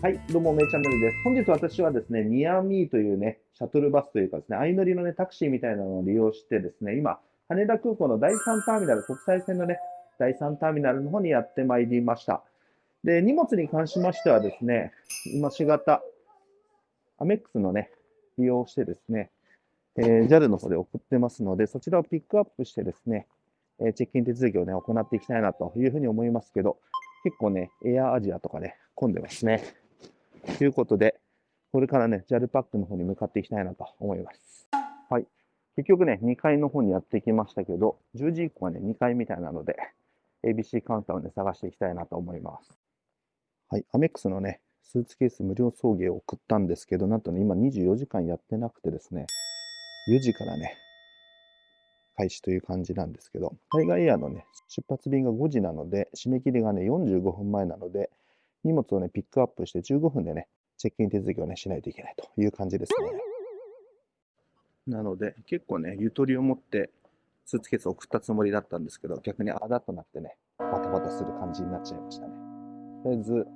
はい、どうも、めいチャンネルです。本日私はですね、ニアミーというね、シャトルバスというかですね、相乗りのね、タクシーみたいなのを利用してですね、今、羽田空港の第3ターミナル、国際線のね、第3ターミナルの方にやってまいりました。で、荷物に関しましてはですね、今し型、アメックスのね、利用してですね、えー、JAL の方で送ってますので、そちらをピックアップしてですね、えチェックイン手続きをね、行っていきたいなというふうに思いますけど、結構ね、エアアジアとかね、混んでますね。ということで、これからね、JAL パックの方に向かっていきたいなと思います。はい。結局ね、2階の方にやってきましたけど、10時以降はね、2階みたいなので、ABC カウンターをね、探していきたいなと思います。はい。アメックスのね、スーツケース無料送迎を送ったんですけど、なんとね、今24時間やってなくてですね、4時からね、開始という感じなんですけど、海外エアのね、出発便が5時なので、締め切りがね、45分前なので、荷物をね、ピックアップして15分でね、チェックイン手続きをね、しないといけないという感じですね。なので、結構ね、ゆとりを持ってスーツケースを送ったつもりだったんですけど、逆にあだとなってね、バタバタする感じになっちゃいましたね。とりあえず、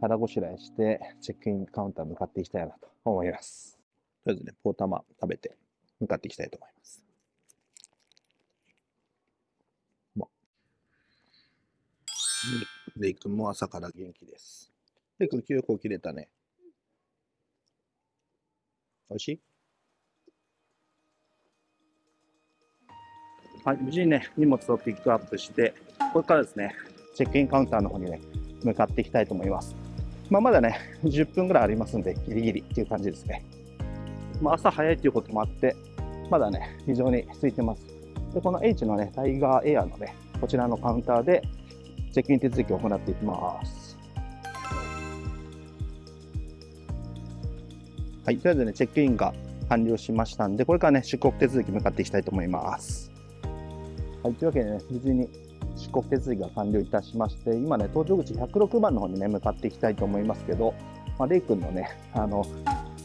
腹ごしらえして、チェックインカウンター向かっていきたいなと思います。とりあえずね、ポータマ食べて向かっていきたいと思います。レイ君も朝から元気です。レイ君、9個切れたね。おいしい？はい、無事にね、荷物をピックアップして、これからですね、チェックインカウンターの方にね、向かっていきたいと思います。まあ、まだね、10分ぐらいありますんで、ギリギリっていう感じですね。まあ、朝早いっていうこともあって、まだね、非常に空いてます。で、この H のね、タイガーエアのね、こちらのカウンターで、チェックイン手続きを行っていきます。はい、とりあえずね、チェックインが完了しましたんで、これからね、出国手続き向かっていきたいと思います。はい、というわけでね、無事に出国手続きが完了いたしまして、今ね、搭乗口106番の方にね、向かっていきたいと思いますけど、まあ、レイ君のね、あの、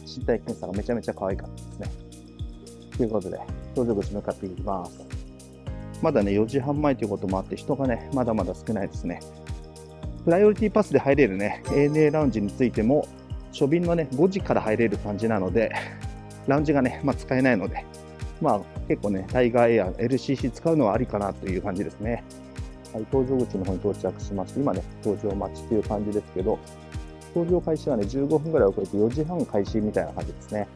身体検査がめちゃめちゃ可愛かったですね。ということで、搭乗口向かっていきます。まだね、4時半前ということもあって、人がね、まだまだ少ないですね。プライオリティパスで入れるね、ANA ラウンジについても、初便のね、5時から入れる感じなので、ラウンジがね、まあ、使えないので、まあ、結構ね、タイガーエア、LCC 使うのはありかなという感じですね。はい、搭乗口の方に到着しまして、今ね、搭乗待ちという感じですけど、搭乗開始はね、15分ぐらい遅れて4時半開始みたいな感じですね。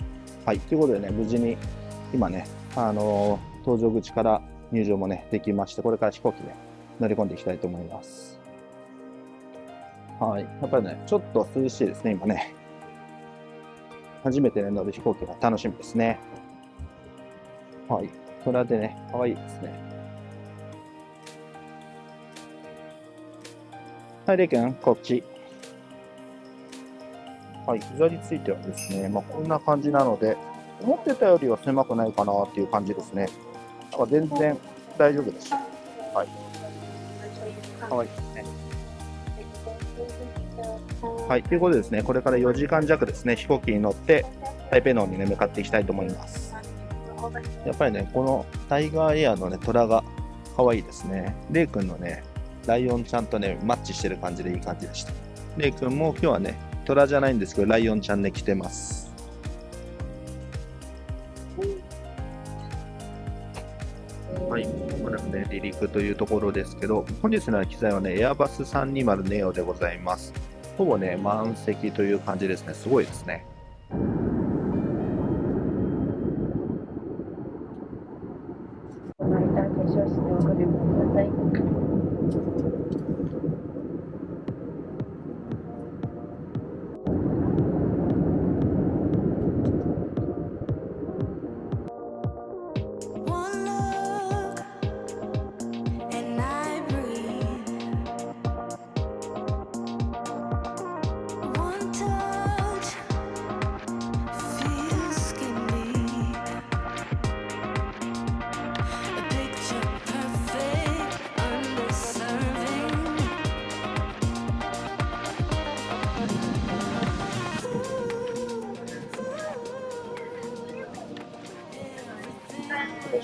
はい、ということでね、無事に今ね、あのー、搭乗口から入場もね、できまして、これから飛行機で乗り込んでいきたいと思います。はい。やっぱりね、ちょっと涼しいですね、今ね。初めて、ね、乗る飛行機が楽しみですね。はい。それでね、可愛いですね。はい、レイ君、こっち。はい、膝についてはですね、まあ、こんな感じなので、思ってたよりは狭くないかなっていう感じですね。は全然大丈夫です。はい。かわいいですね。はい、ということでですね、これから4時間弱ですね、飛行機に乗って台北の方にね、向かっていきたいと思います。やっぱりね、このタイガーエアのね、虎が可愛いですね。レイ君のね、ライオンちゃんとね、マッチしてる感じでいい感じでした。レイ君も今日はね、虎じゃないんですけど、ライオンちゃんね、来てます。はい、まもね、離陸というところですけど、本日の機材はね、エアバス320ネオでございます。ほぼね、満席という感じですね。すごいですね。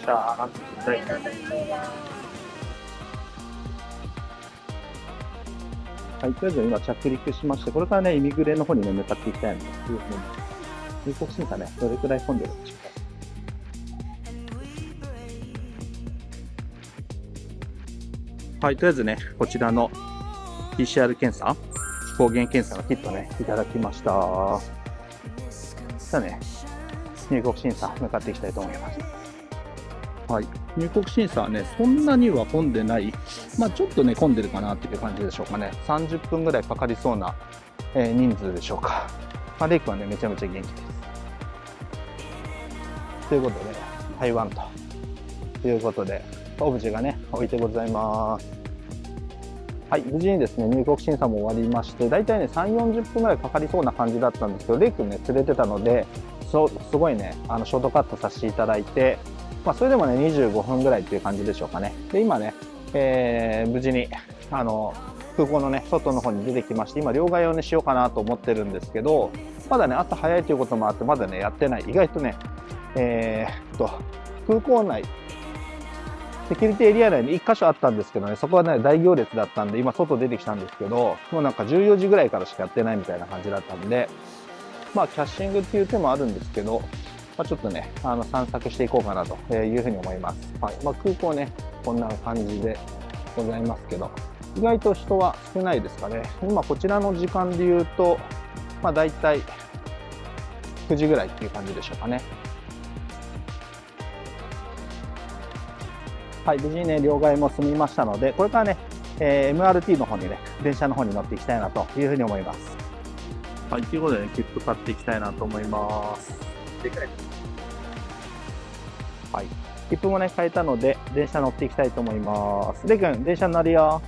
した。はい。はい、とりあえず今着陸しまして、これからね、イミグレの方にね、向かっていきたいなというふうに。入国審査ね、どれくらい混んでるんでしょうか。はい、とりあえずね、こちらの PCR 検査、抗原検査のキットね、いただきました。さあね、入国審査向かっていきたいと思います。はい、入国審査はね、そんなには混んでない、まあ、ちょっとね、混んでるかなっていう感じでしょうかね、30分ぐらいかかりそうな、えー、人数でしょうか。まあ、レイ君はね、めちゃめちゃ元気です。ということで、台湾ということで、オブジェがね、置いてございます。はい、無事にですね、入国審査も終わりまして、大体ね、3、40分ぐらいかかりそうな感じだったんですけど、レイ君ね、連れてたので、そすごいね、あの、ショートカットさせていただいて、まあ、それでもね、25分ぐらいっていう感じでしょうかね。で、今ね、えー、無事に、あの、空港のね、外の方に出てきまして、今、両替をね、しようかなと思ってるんですけど、まだね、朝早いということもあって、まだね、やってない。意外とね、えー、っと、空港内、セキュリティエリア内に1箇所あったんですけどね、そこはね、大行列だったんで、今外出てきたんですけど、もうなんか14時ぐらいからしかやってないみたいな感じだったんで、まあ、キャッシングっていう手もあるんですけど、まあ、ちょっとね、あの散策していこうかなというふうに思います。はいまあ、空港ね、こんな感じでございますけど、意外と人は少ないですかね。今こちらの時間で言うと、まあ、大体9時ぐらいっていう感じでしょうかね。はい、無事にね、両替も済みましたので、これからね、えー、MRT の方にね、電車の方に乗っていきたいなというふうに思います。はい、ということでね、切符買っていきたいなと思います。でかい。はい。切符もね、変えたので、電車乗っていきたいと思います。でくん、電車乗るよ。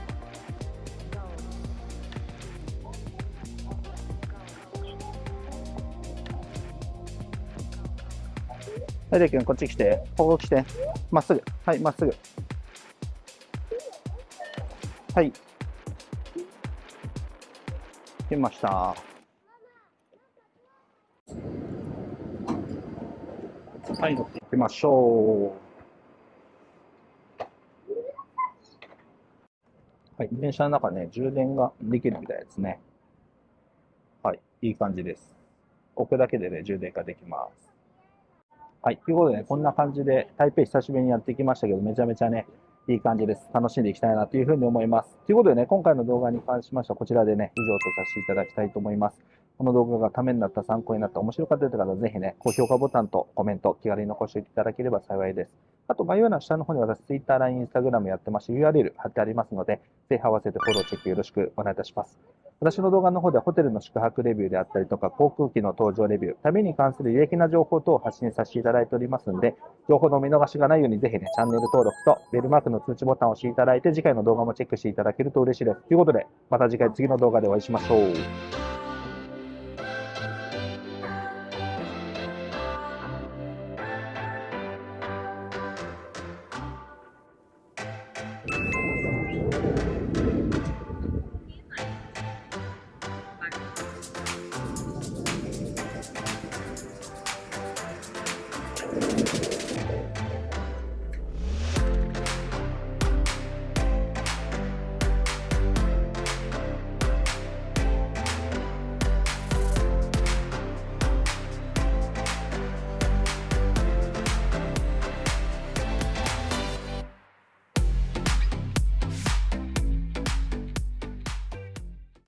はい、でくん、こっち来て。ここ来て。まっすぐ。はい、まっすぐ。はい。来ました。はい、乗っていきましょう。はい、電車の中ね、充電ができるみたいですね。はい、いい感じです。置くだけでね、充電ができます。はい、ということでね、こんな感じで台北久しぶりにやってきましたけど、めちゃめちゃね、いい感じです。楽しんでいきたいなというふうに思います。ということでね、今回の動画に関しましては、こちらでね、以上とさせていただきたいと思います。この動画がためになった、参考になった、面白かったという方は、ぜひね、高評価ボタンとコメント、気軽に残していただければ幸いです。あと、概要欄の下の方に私、Twitter、LINE、Instagram やってまし、URL 貼ってありますので、ぜひ合わせてフォロー、チェックよろしくお願いいたします。私の動画の方ではホテルの宿泊レビューであったりとか、航空機の搭乗レビュー、旅に関する有益な情報等を発信させていただいておりますので、情報の見逃しがないようにぜひね、チャンネル登録とベルマークの通知ボタンを押していただいて、次回の動画もチェックしていただけると嬉しいです。ということで、また次回次の動画でお会いしましょう。